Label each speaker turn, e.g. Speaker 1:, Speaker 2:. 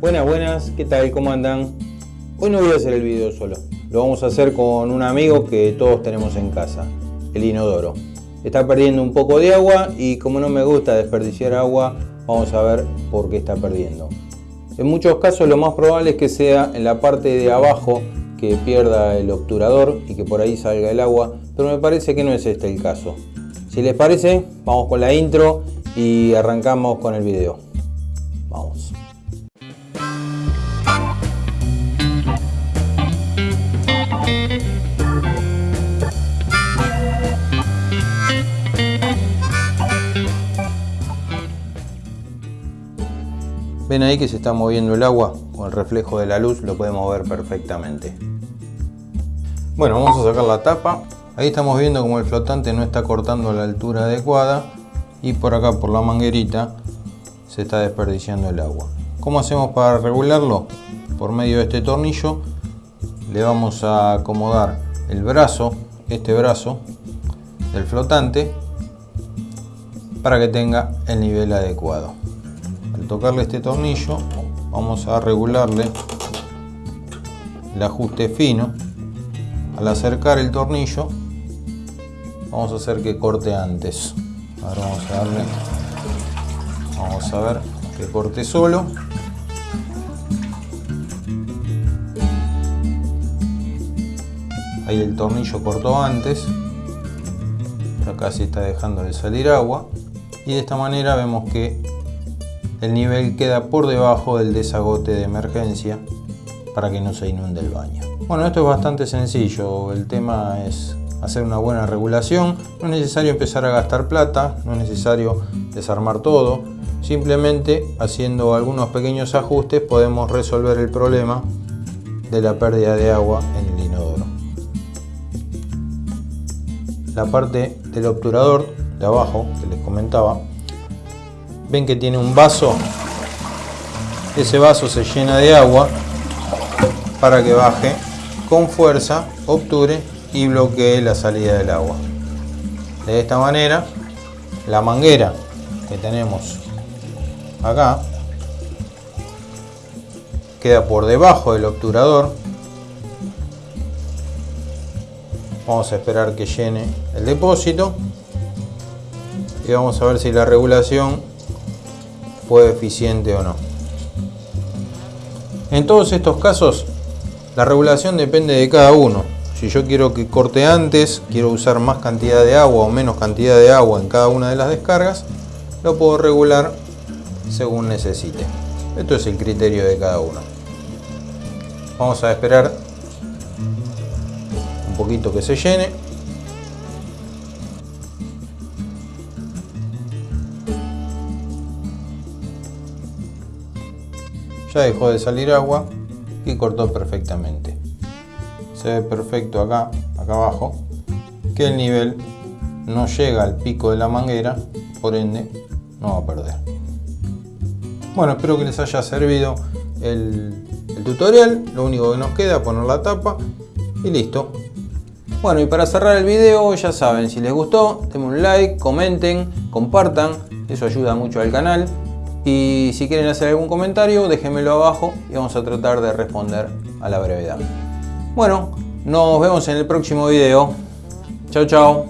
Speaker 1: Buenas, buenas, ¿qué tal? ¿Cómo andan? Hoy no voy a hacer el video solo, lo vamos a hacer con un amigo que todos tenemos en casa, el inodoro. Está perdiendo un poco de agua y como no me gusta desperdiciar agua, vamos a ver por qué está perdiendo. En muchos casos lo más probable es que sea en la parte de abajo que pierda el obturador y que por ahí salga el agua, pero me parece que no es este el caso. Si les parece, vamos con la intro y arrancamos con el video. Ven ahí que se está moviendo el agua, con el reflejo de la luz lo podemos ver perfectamente. Bueno, vamos a sacar la tapa. Ahí estamos viendo como el flotante no está cortando la altura adecuada y por acá por la manguerita se está desperdiciando el agua. ¿Cómo hacemos para regularlo? Por medio de este tornillo le vamos a acomodar el brazo, este brazo del flotante para que tenga el nivel adecuado tocarle este tornillo vamos a regularle el ajuste fino. Al acercar el tornillo vamos a hacer que corte antes. Ahora vamos a darle vamos a ver que corte solo. Ahí el tornillo cortó antes. Acá se está dejando de salir agua. Y de esta manera vemos que el nivel queda por debajo del desagote de emergencia para que no se inunde el baño. Bueno, esto es bastante sencillo, el tema es hacer una buena regulación, no es necesario empezar a gastar plata, no es necesario desarmar todo, simplemente haciendo algunos pequeños ajustes podemos resolver el problema de la pérdida de agua en el inodoro. La parte del obturador de abajo que les comentaba ven que tiene un vaso. Ese vaso se llena de agua para que baje con fuerza obture y bloquee la salida del agua. De esta manera la manguera que tenemos acá queda por debajo del obturador. Vamos a esperar que llene el depósito y vamos a ver si la regulación fue eficiente o no. En todos estos casos, la regulación depende de cada uno. Si yo quiero que corte antes, quiero usar más cantidad de agua o menos cantidad de agua en cada una de las descargas, lo puedo regular según necesite. Esto es el criterio de cada uno. Vamos a esperar un poquito que se llene ya dejó de salir agua y cortó perfectamente. Se ve perfecto acá, acá abajo, que el nivel no llega al pico de la manguera, por ende no va a perder. Bueno, espero que les haya servido el, el tutorial. Lo único que nos queda es poner la tapa y listo. Bueno, y para cerrar el video, ya saben, si les gustó, denme un like, comenten, compartan, eso ayuda mucho al canal. Y si quieren hacer algún comentario, déjenmelo abajo y vamos a tratar de responder a la brevedad. Bueno, nos vemos en el próximo video. Chao, chao.